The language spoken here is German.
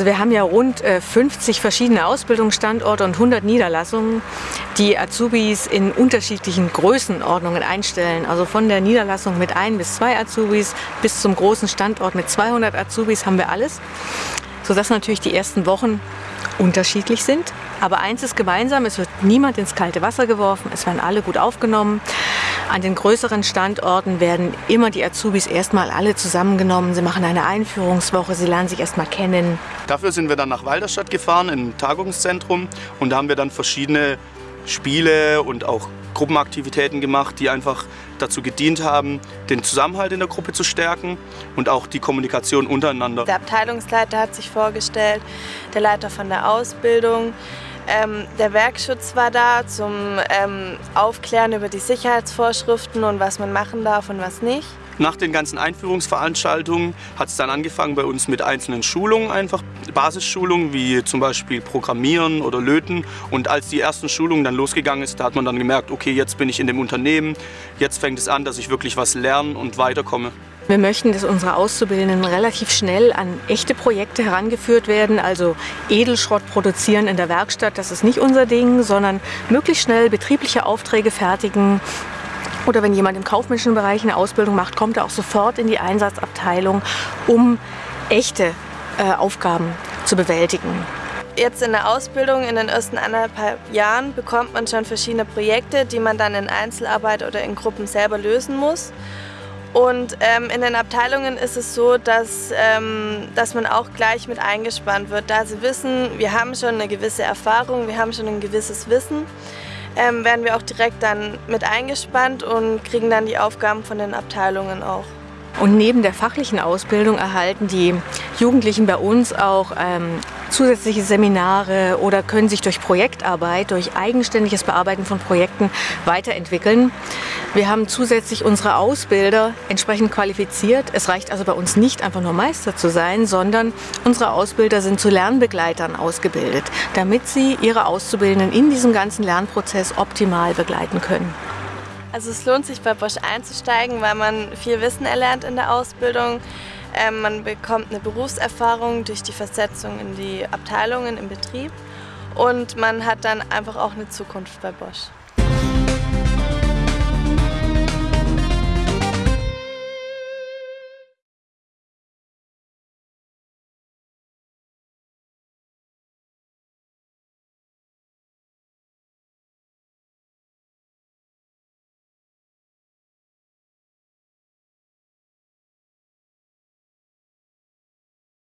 Also wir haben ja rund 50 äh, verschiedene Ausbildungsstandorte und 100 Niederlassungen, die Azubis in unterschiedlichen Größenordnungen einstellen. Also von der Niederlassung mit ein bis zwei Azubis bis zum großen Standort mit 200 Azubis haben wir alles, sodass natürlich die ersten Wochen unterschiedlich sind. Aber eins ist gemeinsam, es wird niemand ins kalte Wasser geworfen, es werden alle gut aufgenommen. An den größeren Standorten werden immer die Azubis erstmal alle zusammengenommen. Sie machen eine Einführungswoche, sie lernen sich erstmal kennen. Dafür sind wir dann nach Walderstadt gefahren, im Tagungszentrum. Und da haben wir dann verschiedene Spiele und auch Gruppenaktivitäten gemacht, die einfach dazu gedient haben, den Zusammenhalt in der Gruppe zu stärken und auch die Kommunikation untereinander. Der Abteilungsleiter hat sich vorgestellt, der Leiter von der Ausbildung, ähm, der Werkschutz war da zum ähm, Aufklären über die Sicherheitsvorschriften und was man machen darf und was nicht. Nach den ganzen Einführungsveranstaltungen hat es dann angefangen bei uns mit einzelnen Schulungen, einfach Basisschulungen wie zum Beispiel Programmieren oder Löten. Und als die ersten Schulungen dann losgegangen ist, da hat man dann gemerkt, okay, jetzt bin ich in dem Unternehmen, jetzt fängt es an, dass ich wirklich was lerne und weiterkomme. Wir möchten, dass unsere Auszubildenden relativ schnell an echte Projekte herangeführt werden, also Edelschrott produzieren in der Werkstatt, das ist nicht unser Ding, sondern möglichst schnell betriebliche Aufträge fertigen. Oder wenn jemand im kaufmännischen Bereich eine Ausbildung macht, kommt er auch sofort in die Einsatzabteilung, um echte äh, Aufgaben zu bewältigen. Jetzt in der Ausbildung in den ersten anderthalb Jahren bekommt man schon verschiedene Projekte, die man dann in Einzelarbeit oder in Gruppen selber lösen muss. Und ähm, in den Abteilungen ist es so, dass, ähm, dass man auch gleich mit eingespannt wird. Da sie wissen, wir haben schon eine gewisse Erfahrung, wir haben schon ein gewisses Wissen, ähm, werden wir auch direkt dann mit eingespannt und kriegen dann die Aufgaben von den Abteilungen auch. Und neben der fachlichen Ausbildung erhalten die Jugendlichen bei uns auch ähm, zusätzliche Seminare oder können sich durch Projektarbeit, durch eigenständiges Bearbeiten von Projekten weiterentwickeln. Wir haben zusätzlich unsere Ausbilder entsprechend qualifiziert. Es reicht also bei uns nicht einfach nur Meister zu sein, sondern unsere Ausbilder sind zu Lernbegleitern ausgebildet, damit sie ihre Auszubildenden in diesem ganzen Lernprozess optimal begleiten können. Also es lohnt sich bei Bosch einzusteigen, weil man viel Wissen erlernt in der Ausbildung. Ähm, man bekommt eine Berufserfahrung durch die Versetzung in die Abteilungen im Betrieb und man hat dann einfach auch eine Zukunft bei Bosch.